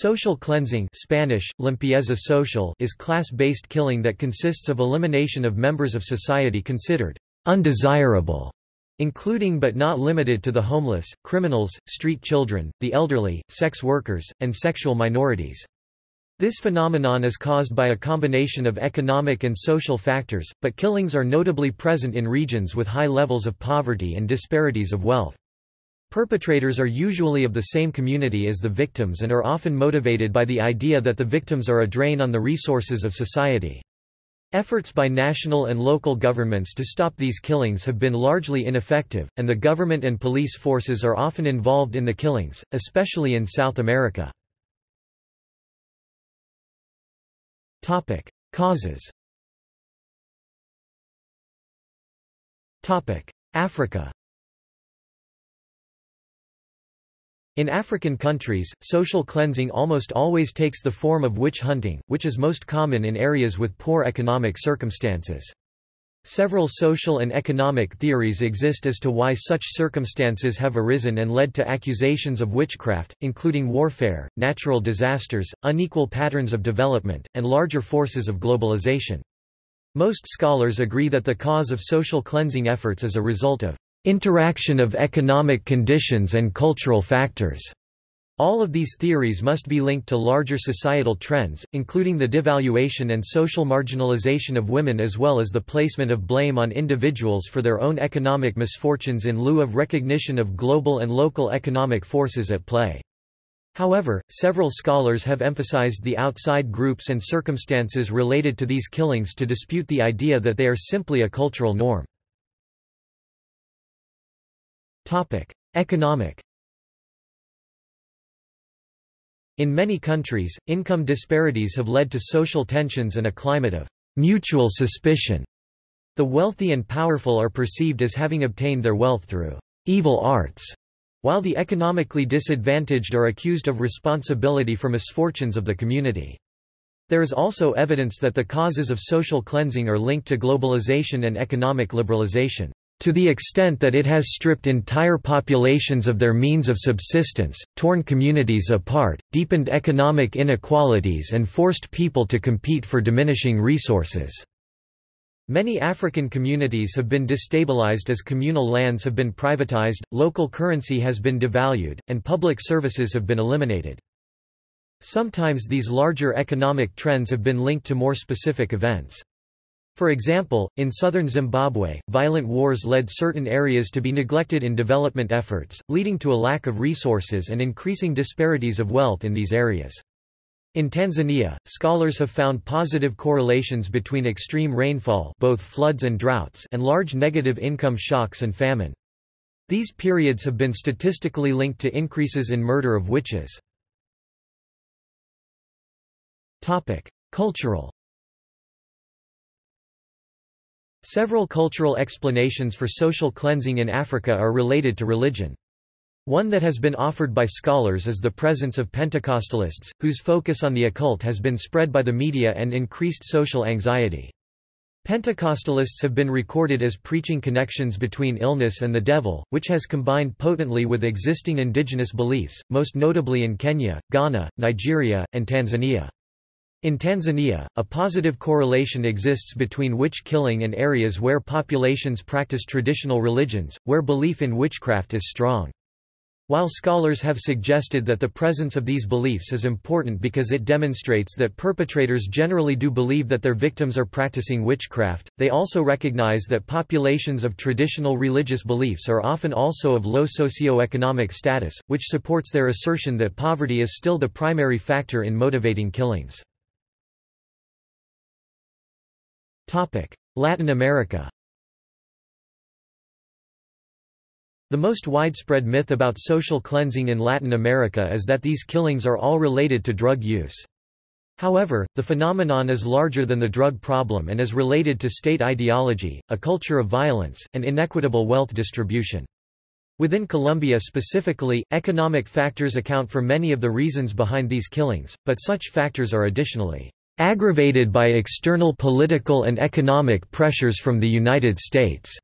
Social cleansing Spanish, limpieza social is class-based killing that consists of elimination of members of society considered undesirable, including but not limited to the homeless, criminals, street children, the elderly, sex workers, and sexual minorities. This phenomenon is caused by a combination of economic and social factors, but killings are notably present in regions with high levels of poverty and disparities of wealth. Perpetrators are usually of the same community as the victims and are often motivated by the idea that the victims are a drain on the resources of society. Efforts by national and local governments to stop these killings have been largely ineffective, and the government and police forces are often involved in the killings, especially in South America. Topic: Causes. Topic: Africa. In African countries, social cleansing almost always takes the form of witch hunting, which is most common in areas with poor economic circumstances. Several social and economic theories exist as to why such circumstances have arisen and led to accusations of witchcraft, including warfare, natural disasters, unequal patterns of development, and larger forces of globalization. Most scholars agree that the cause of social cleansing efforts is a result of interaction of economic conditions and cultural factors. All of these theories must be linked to larger societal trends, including the devaluation and social marginalization of women as well as the placement of blame on individuals for their own economic misfortunes in lieu of recognition of global and local economic forces at play. However, several scholars have emphasized the outside groups and circumstances related to these killings to dispute the idea that they are simply a cultural norm. Economic In many countries, income disparities have led to social tensions and a climate of mutual suspicion. The wealthy and powerful are perceived as having obtained their wealth through evil arts, while the economically disadvantaged are accused of responsibility for misfortunes of the community. There is also evidence that the causes of social cleansing are linked to globalization and economic liberalization to the extent that it has stripped entire populations of their means of subsistence, torn communities apart, deepened economic inequalities and forced people to compete for diminishing resources. Many African communities have been destabilized as communal lands have been privatized, local currency has been devalued, and public services have been eliminated. Sometimes these larger economic trends have been linked to more specific events. For example, in southern Zimbabwe, violent wars led certain areas to be neglected in development efforts, leading to a lack of resources and increasing disparities of wealth in these areas. In Tanzania, scholars have found positive correlations between extreme rainfall both floods and droughts and large negative income shocks and famine. These periods have been statistically linked to increases in murder of witches. Cultural Several cultural explanations for social cleansing in Africa are related to religion. One that has been offered by scholars is the presence of Pentecostalists, whose focus on the occult has been spread by the media and increased social anxiety. Pentecostalists have been recorded as preaching connections between illness and the devil, which has combined potently with existing indigenous beliefs, most notably in Kenya, Ghana, Nigeria, and Tanzania. In Tanzania, a positive correlation exists between witch killing and areas where populations practice traditional religions, where belief in witchcraft is strong. While scholars have suggested that the presence of these beliefs is important because it demonstrates that perpetrators generally do believe that their victims are practicing witchcraft, they also recognize that populations of traditional religious beliefs are often also of low socio-economic status, which supports their assertion that poverty is still the primary factor in motivating killings. Latin America The most widespread myth about social cleansing in Latin America is that these killings are all related to drug use. However, the phenomenon is larger than the drug problem and is related to state ideology, a culture of violence, and inequitable wealth distribution. Within Colombia specifically, economic factors account for many of the reasons behind these killings, but such factors are additionally aggravated by external political and economic pressures from the United States.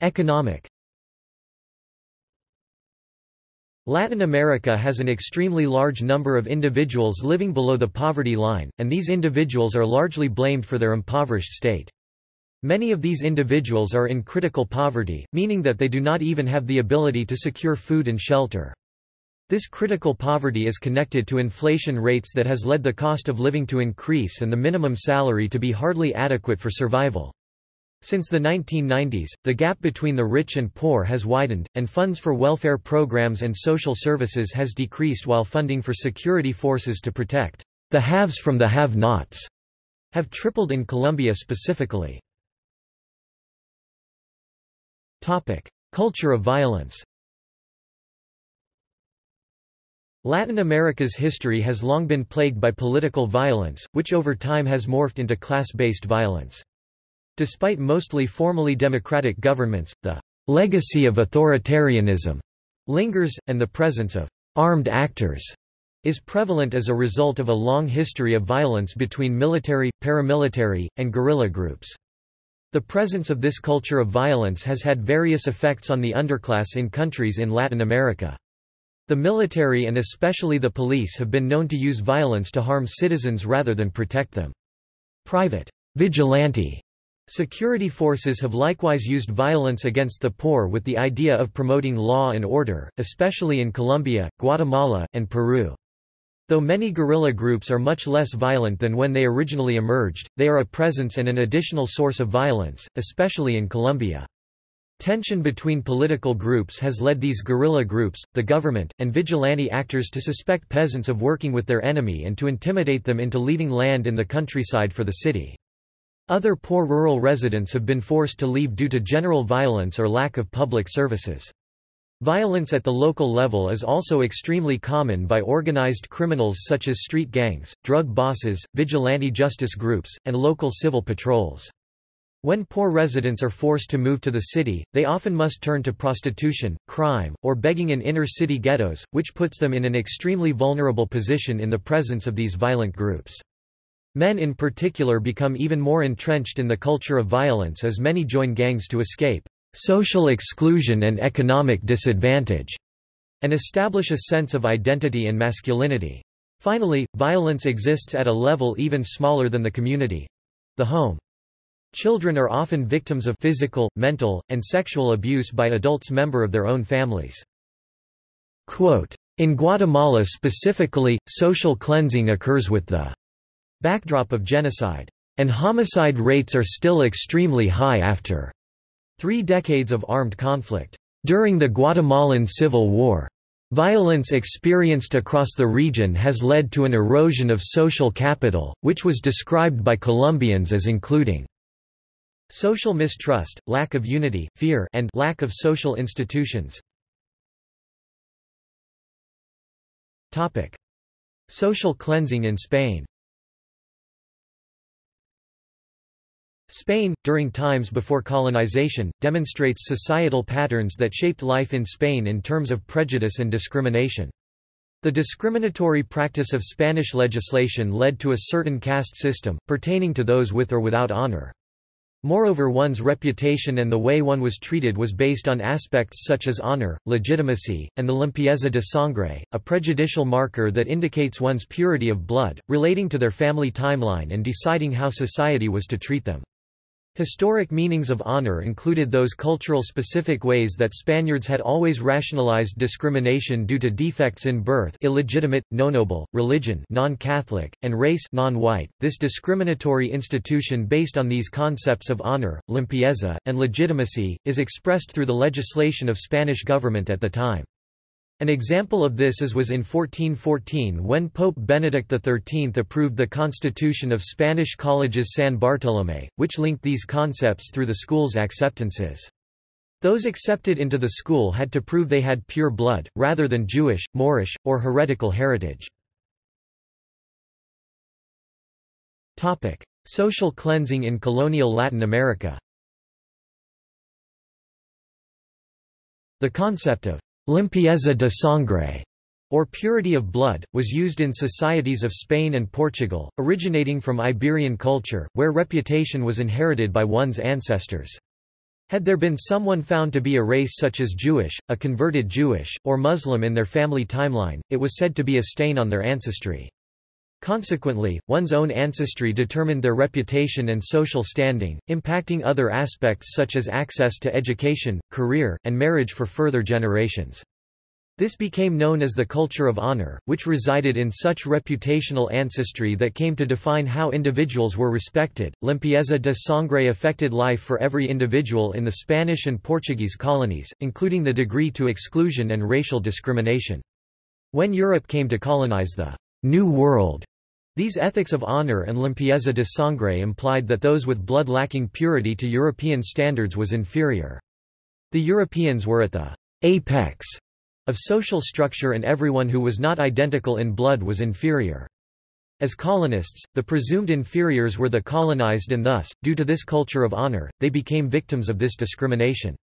Economic Latin America has an extremely large number of individuals living below the poverty line, and these individuals are largely blamed for their impoverished state. Many of these individuals are in critical poverty, meaning that they do not even have the ability to secure food and shelter. This critical poverty is connected to inflation rates that has led the cost of living to increase and the minimum salary to be hardly adequate for survival. Since the 1990s, the gap between the rich and poor has widened, and funds for welfare programs and social services has decreased while funding for security forces to protect the haves from the have-nots have tripled in Colombia specifically. Culture of violence Latin America's history has long been plagued by political violence, which over time has morphed into class-based violence. Despite mostly formally democratic governments, the legacy of authoritarianism lingers, and the presence of armed actors is prevalent as a result of a long history of violence between military, paramilitary, and guerrilla groups. The presence of this culture of violence has had various effects on the underclass in countries in Latin America. The military and especially the police have been known to use violence to harm citizens rather than protect them. Private vigilante Security forces have likewise used violence against the poor with the idea of promoting law and order, especially in Colombia, Guatemala, and Peru. Though many guerrilla groups are much less violent than when they originally emerged, they are a presence and an additional source of violence, especially in Colombia. Tension between political groups has led these guerrilla groups, the government, and vigilante actors to suspect peasants of working with their enemy and to intimidate them into leaving land in the countryside for the city. Other poor rural residents have been forced to leave due to general violence or lack of public services. Violence at the local level is also extremely common by organized criminals such as street gangs, drug bosses, vigilante justice groups, and local civil patrols. When poor residents are forced to move to the city, they often must turn to prostitution, crime, or begging in inner-city ghettos, which puts them in an extremely vulnerable position in the presence of these violent groups. Men in particular become even more entrenched in the culture of violence as many join gangs to escape social exclusion and economic disadvantage, and establish a sense of identity and masculinity. Finally, violence exists at a level even smaller than the community—the home. Children are often victims of physical, mental, and sexual abuse by adults member of their own families. Quote, in Guatemala specifically, social cleansing occurs with the backdrop of genocide. And homicide rates are still extremely high after three decades of armed conflict. During the Guatemalan Civil War, violence experienced across the region has led to an erosion of social capital, which was described by Colombians as including social mistrust, lack of unity, fear and lack of social institutions. Topic: Social cleansing in Spain Spain, during times before colonization, demonstrates societal patterns that shaped life in Spain in terms of prejudice and discrimination. The discriminatory practice of Spanish legislation led to a certain caste system, pertaining to those with or without honor. Moreover one's reputation and the way one was treated was based on aspects such as honor, legitimacy, and the limpieza de sangre, a prejudicial marker that indicates one's purity of blood, relating to their family timeline and deciding how society was to treat them. Historic meanings of honor included those cultural specific ways that Spaniards had always rationalized discrimination due to defects in birth illegitimate, noble, religion non-Catholic, and race non-white. This discriminatory institution based on these concepts of honor, limpieza, and legitimacy, is expressed through the legislation of Spanish government at the time. An example of this is was in 1414 when Pope Benedict XIII approved the Constitution of Spanish Colleges San Bartolomé, which linked these concepts through the school's acceptances. Those accepted into the school had to prove they had pure blood, rather than Jewish, Moorish, or heretical heritage. Social cleansing in colonial Latin America The concept of Limpieza de sangre, or purity of blood, was used in societies of Spain and Portugal, originating from Iberian culture, where reputation was inherited by one's ancestors. Had there been someone found to be a race such as Jewish, a converted Jewish, or Muslim in their family timeline, it was said to be a stain on their ancestry. Consequently, one's own ancestry determined their reputation and social standing, impacting other aspects such as access to education, career, and marriage for further generations. This became known as the culture of honor, which resided in such reputational ancestry that came to define how individuals were respected. Limpieza de sangre affected life for every individual in the Spanish and Portuguese colonies, including the degree to exclusion and racial discrimination. When Europe came to colonize the New World, these ethics of honor and limpieza de sangre implied that those with blood lacking purity to European standards was inferior. The Europeans were at the apex of social structure and everyone who was not identical in blood was inferior. As colonists, the presumed inferiors were the colonized and thus, due to this culture of honor, they became victims of this discrimination.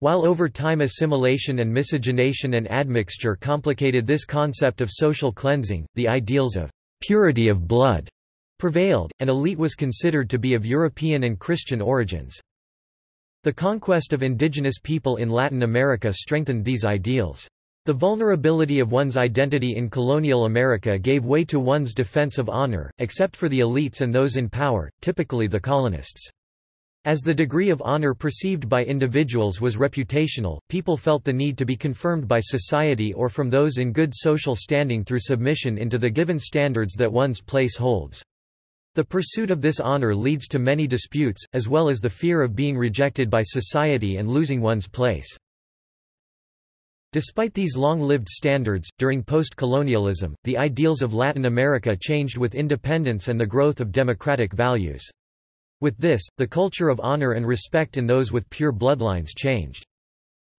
While over time assimilation and miscegenation and admixture complicated this concept of social cleansing, the ideals of purity of blood prevailed, and elite was considered to be of European and Christian origins. The conquest of indigenous people in Latin America strengthened these ideals. The vulnerability of one's identity in colonial America gave way to one's defense of honor, except for the elites and those in power, typically the colonists. As the degree of honor perceived by individuals was reputational, people felt the need to be confirmed by society or from those in good social standing through submission into the given standards that one's place holds. The pursuit of this honor leads to many disputes, as well as the fear of being rejected by society and losing one's place. Despite these long-lived standards, during post-colonialism, the ideals of Latin America changed with independence and the growth of democratic values. With this, the culture of honor and respect in those with pure bloodlines changed.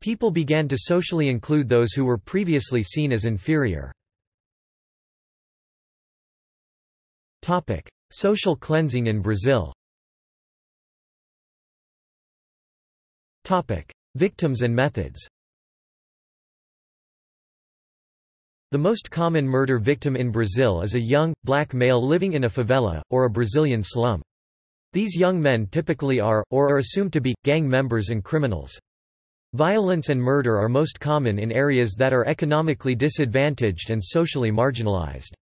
People began to socially include those who were previously seen as inferior. Topic: Social cleansing in Brazil Victims and methods The most common murder victim in Brazil is a young, black male living in a favela, or a Brazilian slum. These young men typically are, or are assumed to be, gang members and criminals. Violence and murder are most common in areas that are economically disadvantaged and socially marginalized.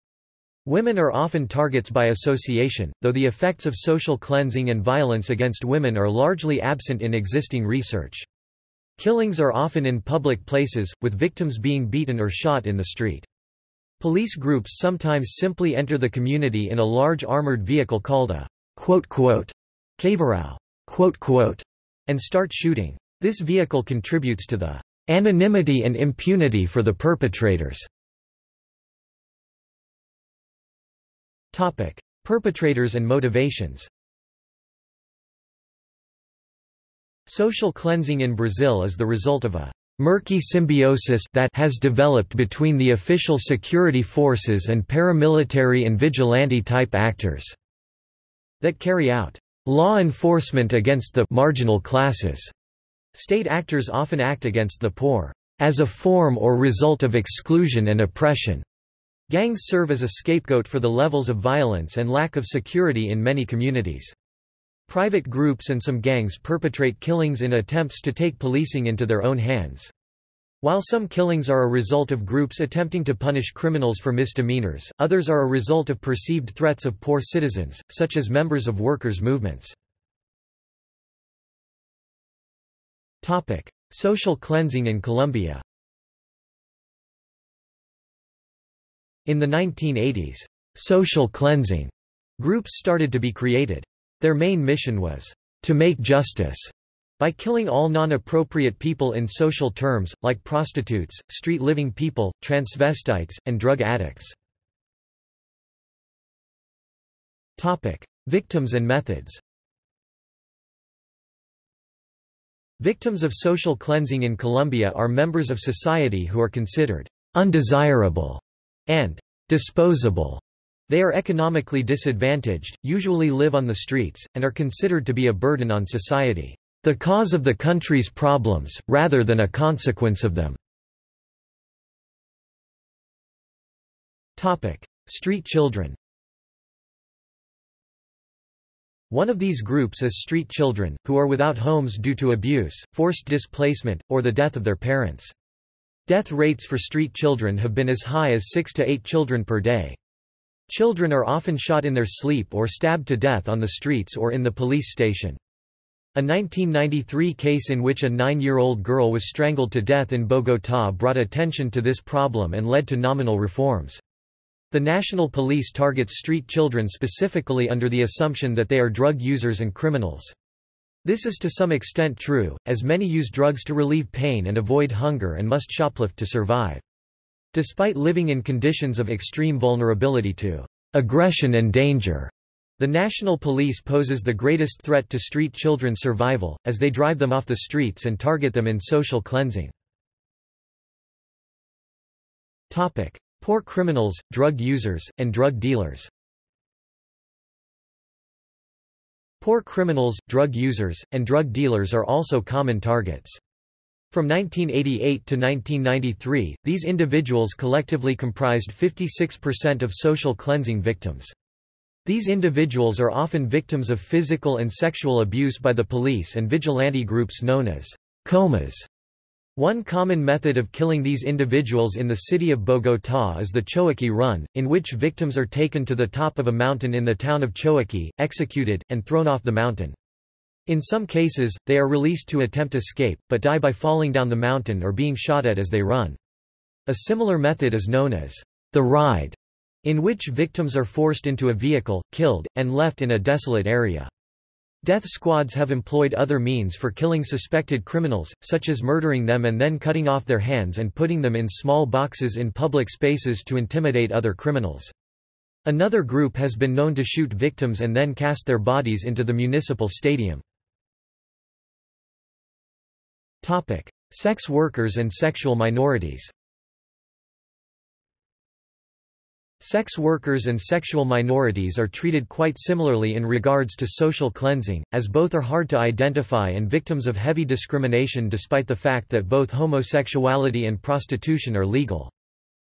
Women are often targets by association, though the effects of social cleansing and violence against women are largely absent in existing research. Killings are often in public places, with victims being beaten or shot in the street. Police groups sometimes simply enter the community in a large armored vehicle called a caveirão and start shooting. This vehicle contributes to the anonymity and impunity for the perpetrators. Topic: Perpetrators and motivations Social cleansing in Brazil is the result of a murky symbiosis that has developed between the official security forces and paramilitary and vigilante-type actors that carry out law enforcement against the marginal classes. State actors often act against the poor as a form or result of exclusion and oppression. Gangs serve as a scapegoat for the levels of violence and lack of security in many communities. Private groups and some gangs perpetrate killings in attempts to take policing into their own hands. While some killings are a result of groups attempting to punish criminals for misdemeanors, others are a result of perceived threats of poor citizens, such as members of workers' movements. Social cleansing in Colombia In the 1980s, social cleansing groups started to be created. Their main mission was to make justice by killing all non-appropriate people in social terms, like prostitutes, street-living people, transvestites, and drug addicts. Victims and methods Victims of social cleansing in Colombia are members of society who are considered undesirable and disposable. They are economically disadvantaged, usually live on the streets, and are considered to be a burden on society. The cause of the country's problems, rather than a consequence of them. Street children One of these groups is street children, who are without homes due to abuse, forced displacement, or the death of their parents. Death rates for street children have been as high as 6 to 8 children per day. Children are often shot in their sleep or stabbed to death on the streets or in the police station. A 1993 case in which a nine-year-old girl was strangled to death in Bogotá brought attention to this problem and led to nominal reforms. The National Police targets street children specifically under the assumption that they are drug users and criminals. This is to some extent true, as many use drugs to relieve pain and avoid hunger and must shoplift to survive. Despite living in conditions of extreme vulnerability to aggression and danger, the National Police poses the greatest threat to street children's survival, as they drive them off the streets and target them in social cleansing. Poor criminals, drug users, and drug dealers Poor criminals, drug users, and drug dealers are also common targets. From 1988 to 1993, these individuals collectively comprised 56% of social cleansing victims. These individuals are often victims of physical and sexual abuse by the police and vigilante groups known as comas. One common method of killing these individuals in the city of Bogotá is the Choachí Run, in which victims are taken to the top of a mountain in the town of Choachí, executed, and thrown off the mountain. In some cases, they are released to attempt escape, but die by falling down the mountain or being shot at as they run. A similar method is known as the ride, in which victims are forced into a vehicle, killed, and left in a desolate area. Death squads have employed other means for killing suspected criminals, such as murdering them and then cutting off their hands and putting them in small boxes in public spaces to intimidate other criminals. Another group has been known to shoot victims and then cast their bodies into the municipal stadium. Sex workers and sexual minorities Sex workers and sexual minorities are treated quite similarly in regards to social cleansing, as both are hard to identify and victims of heavy discrimination despite the fact that both homosexuality and prostitution are legal.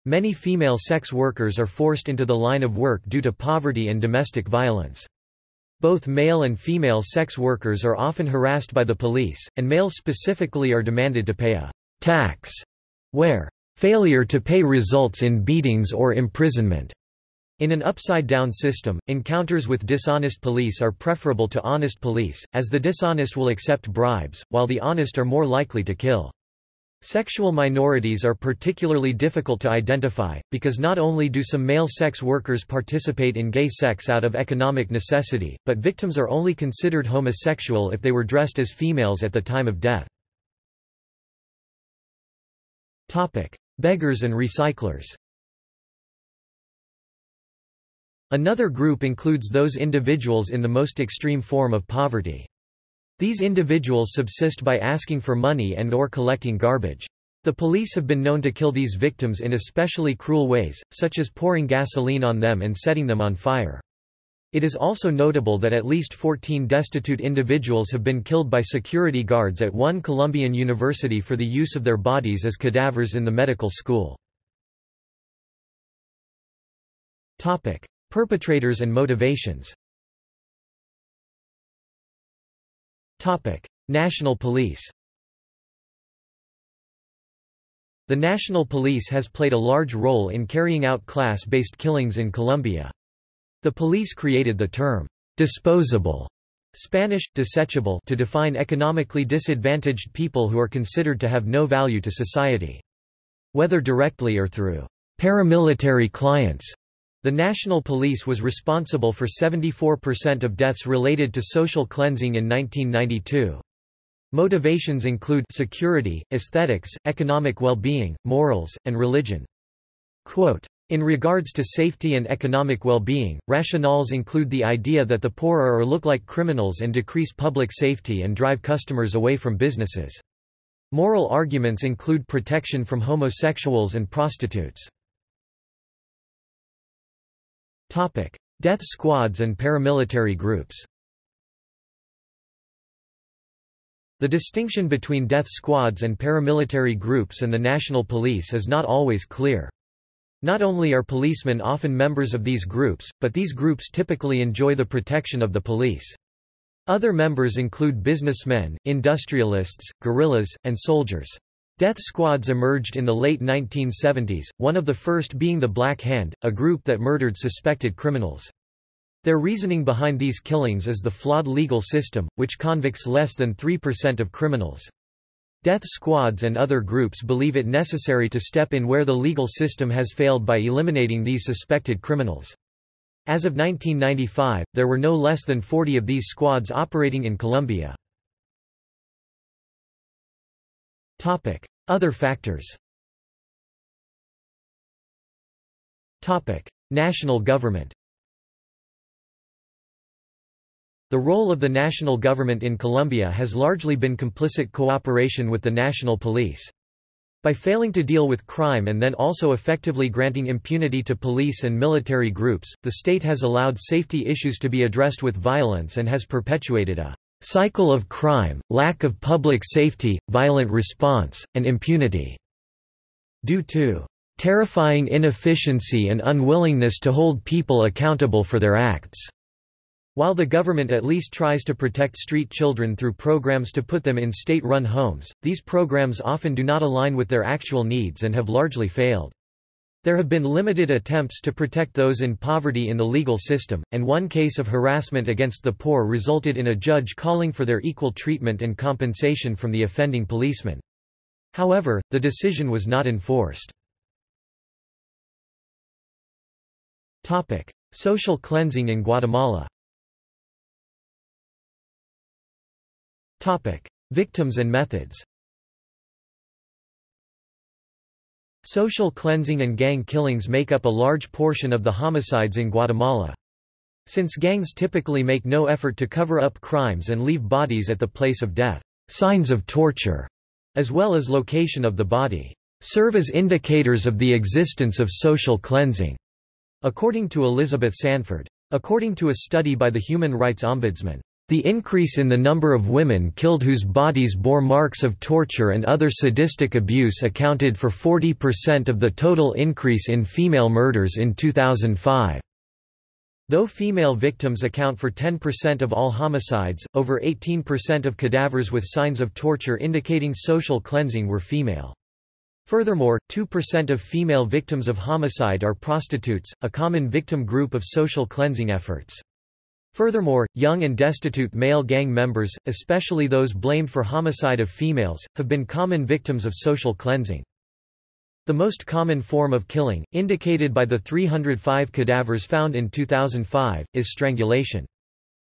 Many female sex workers are forced into the line of work due to poverty and domestic violence. Both male and female sex workers are often harassed by the police, and males specifically are demanded to pay a tax where Failure to pay results in beatings or imprisonment. In an upside-down system, encounters with dishonest police are preferable to honest police, as the dishonest will accept bribes, while the honest are more likely to kill. Sexual minorities are particularly difficult to identify, because not only do some male sex workers participate in gay sex out of economic necessity, but victims are only considered homosexual if they were dressed as females at the time of death. Beggars and recyclers Another group includes those individuals in the most extreme form of poverty. These individuals subsist by asking for money and or collecting garbage. The police have been known to kill these victims in especially cruel ways, such as pouring gasoline on them and setting them on fire. It is also notable that at least 14 destitute individuals have been killed by security guards at one Colombian university for the use of their bodies as cadavers in the medical school. Topic: Perpetrators and motivations Topic: National Police The National Police has played a large role in carrying out class-based killings in Colombia. The police created the term, disposable Spanish, desechable to define economically disadvantaged people who are considered to have no value to society. Whether directly or through paramilitary clients, the National Police was responsible for 74% of deaths related to social cleansing in 1992. Motivations include security, aesthetics, economic well-being, morals, and religion. Quote, in regards to safety and economic well-being, rationales include the idea that the poor are or look like criminals and decrease public safety and drive customers away from businesses. Moral arguments include protection from homosexuals and prostitutes. Death squads and paramilitary groups The distinction between death squads and paramilitary groups and the national police is not always clear. Not only are policemen often members of these groups, but these groups typically enjoy the protection of the police. Other members include businessmen, industrialists, guerrillas, and soldiers. Death squads emerged in the late 1970s, one of the first being the Black Hand, a group that murdered suspected criminals. Their reasoning behind these killings is the flawed legal system, which convicts less than 3% of criminals. Death squads and other groups believe it necessary to step in where the legal system has failed by eliminating these suspected criminals. As of 1995, there were no less than 40 of these squads operating in Colombia. Other factors National government The role of the national government in Colombia has largely been complicit cooperation with the national police. By failing to deal with crime and then also effectively granting impunity to police and military groups, the state has allowed safety issues to be addressed with violence and has perpetuated a cycle of crime, lack of public safety, violent response, and impunity. Due to terrifying inefficiency and unwillingness to hold people accountable for their acts. While the government at least tries to protect street children through programs to put them in state-run homes, these programs often do not align with their actual needs and have largely failed. There have been limited attempts to protect those in poverty in the legal system, and one case of harassment against the poor resulted in a judge calling for their equal treatment and compensation from the offending policeman. However, the decision was not enforced. Topic. Social cleansing in Guatemala Topic: Victims and methods. Social cleansing and gang killings make up a large portion of the homicides in Guatemala. Since gangs typically make no effort to cover up crimes and leave bodies at the place of death, signs of torture, as well as location of the body, serve as indicators of the existence of social cleansing, according to Elizabeth Sanford. According to a study by the Human Rights Ombudsman, the increase in the number of women killed whose bodies bore marks of torture and other sadistic abuse accounted for 40% of the total increase in female murders in 2005. Though female victims account for 10% of all homicides, over 18% of cadavers with signs of torture indicating social cleansing were female. Furthermore, 2% of female victims of homicide are prostitutes, a common victim group of social cleansing efforts. Furthermore, young and destitute male gang members, especially those blamed for homicide of females, have been common victims of social cleansing. The most common form of killing, indicated by the 305 cadavers found in 2005, is strangulation.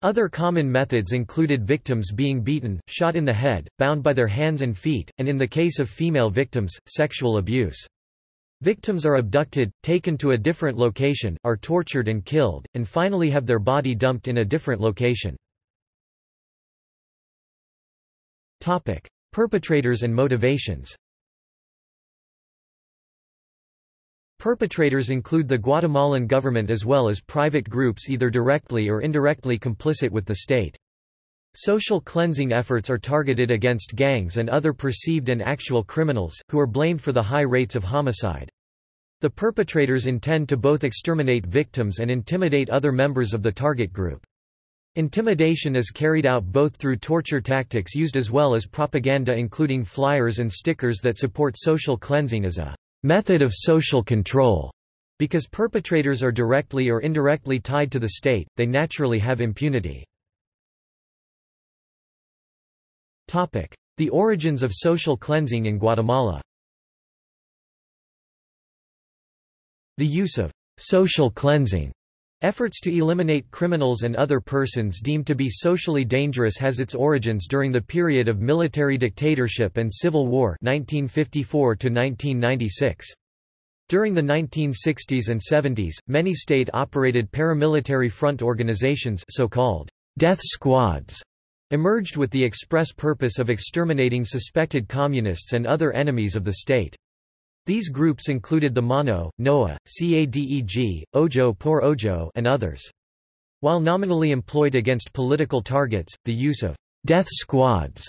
Other common methods included victims being beaten, shot in the head, bound by their hands and feet, and in the case of female victims, sexual abuse. Victims are abducted, taken to a different location, are tortured and killed, and finally have their body dumped in a different location. Topic: Perpetrators and motivations Perpetrators include the Guatemalan government as well as private groups either directly or indirectly complicit with the state. Social cleansing efforts are targeted against gangs and other perceived and actual criminals, who are blamed for the high rates of homicide. The perpetrators intend to both exterminate victims and intimidate other members of the target group. Intimidation is carried out both through torture tactics used as well as propaganda including flyers and stickers that support social cleansing as a method of social control. Because perpetrators are directly or indirectly tied to the state, they naturally have impunity. The origins of social cleansing in Guatemala The use of social cleansing Efforts to eliminate criminals and other persons deemed to be socially dangerous has its origins during the period of military dictatorship and civil war 1954 1996. During the 1960s and 70s, many state-operated paramilitary front organizations so-called death squads emerged with the express purpose of exterminating suspected communists and other enemies of the state. These groups included the Mano, NOA, CADEG, Ojo por Ojo and others. While nominally employed against political targets, the use of death squads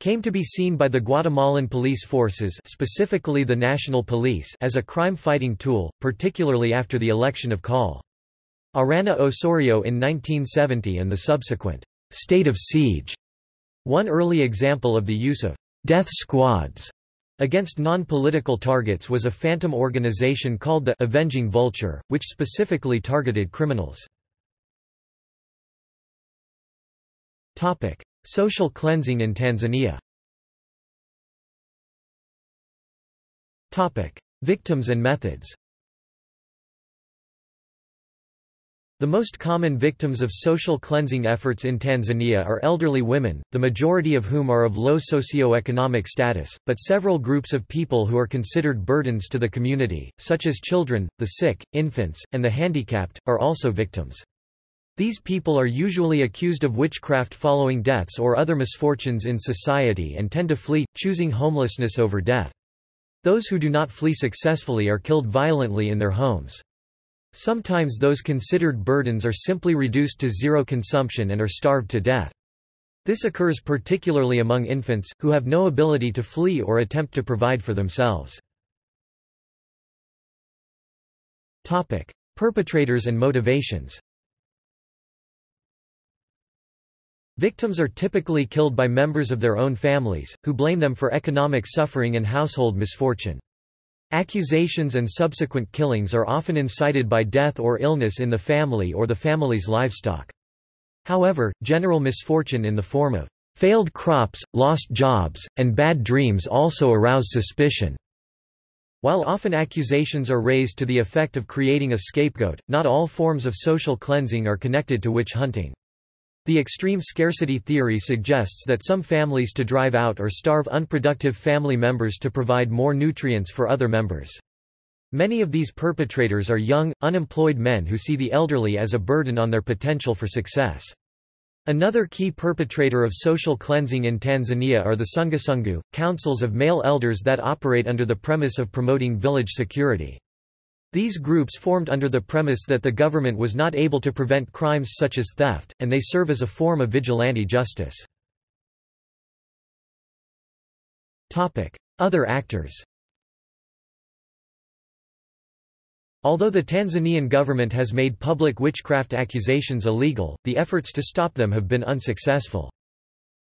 came to be seen by the Guatemalan police forces specifically the National Police as a crime-fighting tool, particularly after the election of Col. Arana Osorio in 1970 and the subsequent state of siege. One early example of the use of death squads against non-political targets was a phantom organization called the Avenging Vulture, which specifically targeted criminals. Topic: Social cleansing in Tanzania. Topic: Victims and methods. The most common victims of social cleansing efforts in Tanzania are elderly women, the majority of whom are of low socio-economic status, but several groups of people who are considered burdens to the community, such as children, the sick, infants, and the handicapped, are also victims. These people are usually accused of witchcraft following deaths or other misfortunes in society and tend to flee, choosing homelessness over death. Those who do not flee successfully are killed violently in their homes. Sometimes those considered burdens are simply reduced to zero consumption and are starved to death. This occurs particularly among infants, who have no ability to flee or attempt to provide for themselves. Perpetrators and motivations Victims are typically killed by members of their own families, who blame them for economic suffering and household misfortune. Accusations and subsequent killings are often incited by death or illness in the family or the family's livestock. However, general misfortune in the form of failed crops, lost jobs, and bad dreams also arouse suspicion. While often accusations are raised to the effect of creating a scapegoat, not all forms of social cleansing are connected to witch hunting. The extreme scarcity theory suggests that some families to drive out or starve unproductive family members to provide more nutrients for other members. Many of these perpetrators are young, unemployed men who see the elderly as a burden on their potential for success. Another key perpetrator of social cleansing in Tanzania are the Sungusungu, councils of male elders that operate under the premise of promoting village security. These groups formed under the premise that the government was not able to prevent crimes such as theft, and they serve as a form of vigilante justice. Other actors Although the Tanzanian government has made public witchcraft accusations illegal, the efforts to stop them have been unsuccessful.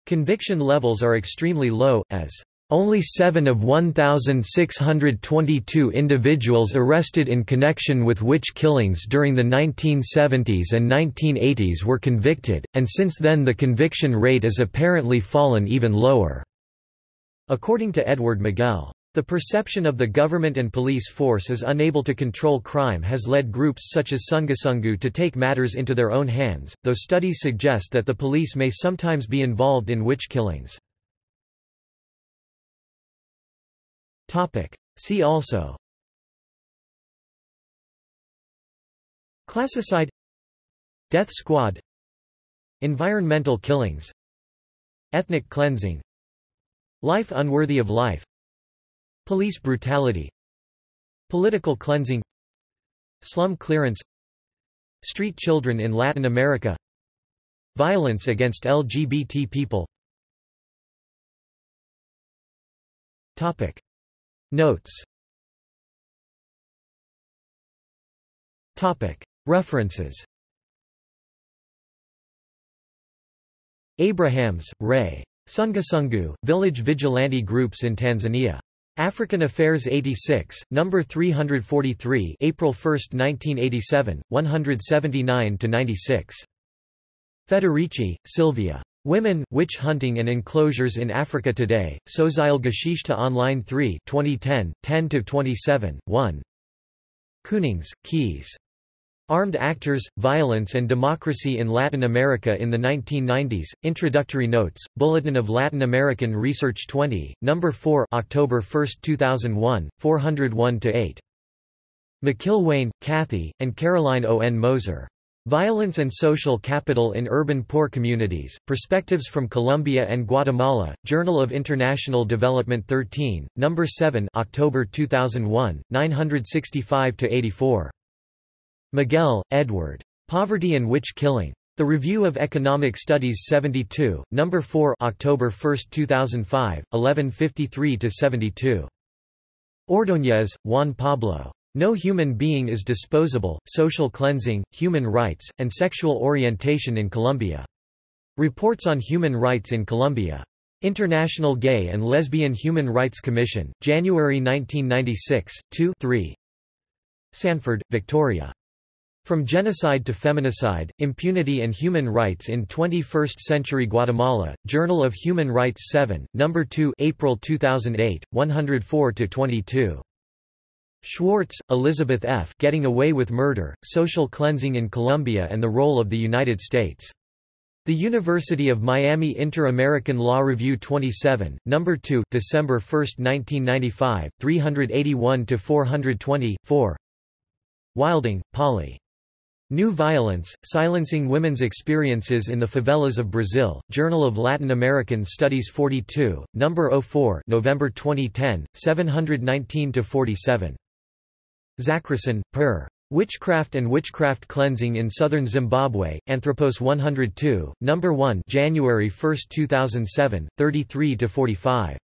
Conviction levels are extremely low, as only seven of 1,622 individuals arrested in connection with witch killings during the 1970s and 1980s were convicted, and since then the conviction rate has apparently fallen even lower. According to Edward Miguel. The perception of the government and police force as unable to control crime has led groups such as Sungusungu to take matters into their own hands, though studies suggest that the police may sometimes be involved in witch killings. Topic. See also. Classicide. Death squad. Environmental killings. Ethnic cleansing. Life unworthy of life. Police brutality. Political cleansing. Slum clearance. Street children in Latin America. Violence against LGBT people. Topic Notes References Abrahams, Ray. Sungusungu, Village Vigilante Groups in Tanzania. African Affairs 86, No. 343 April 1, 1987, 179–96. Federici, Silvia. Women, Witch Hunting and Enclosures in Africa Today, Soziale Geschichte Online 3 2010, 10–27, 1 Koonings, Kees. Armed Actors, Violence and Democracy in Latin America in the 1990s, Introductory Notes, Bulletin of Latin American Research 20, No. 4 October 1, 2001, 401–8. McIlwaine, Cathy, and Caroline O. N. Moser. Violence and Social Capital in Urban Poor Communities, Perspectives from Colombia and Guatemala, Journal of International Development 13, No. 7 October 2001, 965–84. Miguel, Edward. Poverty and Witch Killing. The Review of Economic Studies 72, No. 4 October 1, 2005, 1153–72. Ordóñez, Juan Pablo. No human being is disposable, social cleansing, human rights, and sexual orientation in Colombia. Reports on Human Rights in Colombia. International Gay and Lesbian Human Rights Commission, January 1996, 2 3. Sanford, Victoria. From Genocide to Feminicide, Impunity and Human Rights in 21st Century Guatemala, Journal of Human Rights 7, No. 2 April 2008, 104–22. Schwartz, Elizabeth F. Getting Away with Murder, Social Cleansing in Colombia and the Role of the United States. The University of Miami Inter-American Law Review 27, No. 2 December 1, 1995, 381–420, 4 Wilding, Polly. New Violence, Silencing Women's Experiences in the Favelas of Brazil, Journal of Latin American Studies 42, No. 04 November 2010, 719–47. Zachrisson, Per. Witchcraft and Witchcraft Cleansing in Southern Zimbabwe, Anthropos 102, No. 1 January 1, 2007, 33–45.